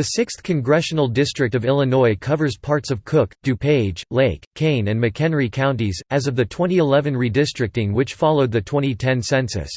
The 6th Congressional District of Illinois covers parts of Cook, DuPage, Lake, Kane and McHenry counties, as of the 2011 redistricting which followed the 2010 census.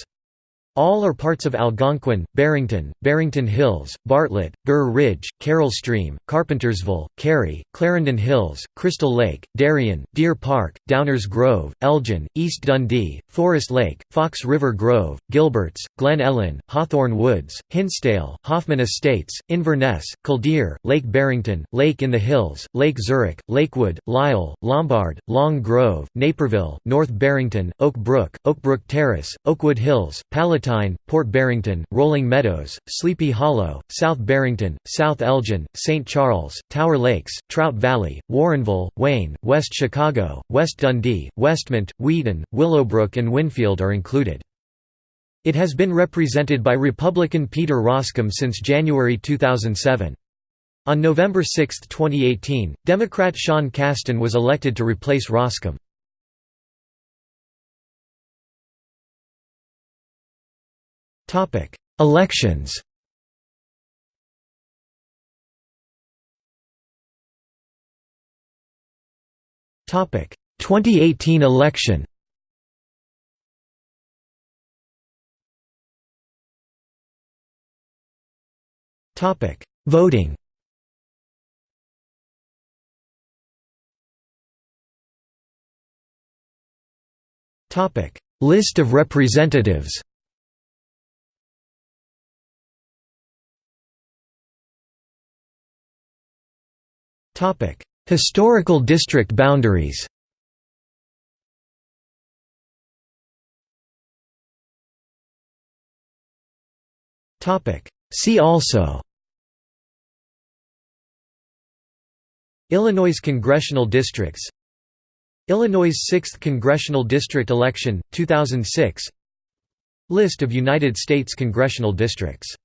All are parts of Algonquin, Barrington, Barrington Hills, Bartlett, Burr Ridge, Carol Stream, Carpentersville, Cary, Clarendon Hills, Crystal Lake, Darien, Deer Park, Downers Grove, Elgin, East Dundee, Forest Lake, Fox River Grove, Gilberts, Glen Ellyn, Hawthorn Woods, Hinsdale, Hoffman Estates, Inverness, Kildeer, Lake Barrington, Lake in the Hills, Lake Zurich, Lakewood, Lisle, Lombard, Long Grove, Naperville, North Barrington, Oak Brook, Oakbrook Terrace, Oakwood Hills, Palatine Palatine, Port Barrington, Rolling Meadows, Sleepy Hollow, South Barrington, South Elgin, St. Charles, Tower Lakes, Trout Valley, Warrenville, Wayne, West Chicago, West Dundee, Westmont, Wheaton, Willowbrook and Winfield are included. It has been represented by Republican Peter Roskam since January 2007. On November 6, 2018, Democrat Sean Casten was elected to replace Roskam. Elections. Topic. 2018 election. Topic. Voting. Topic. List of representatives Historical district boundaries See also Illinois congressional districts Illinois 6th Congressional District election, 2006 List of United States congressional districts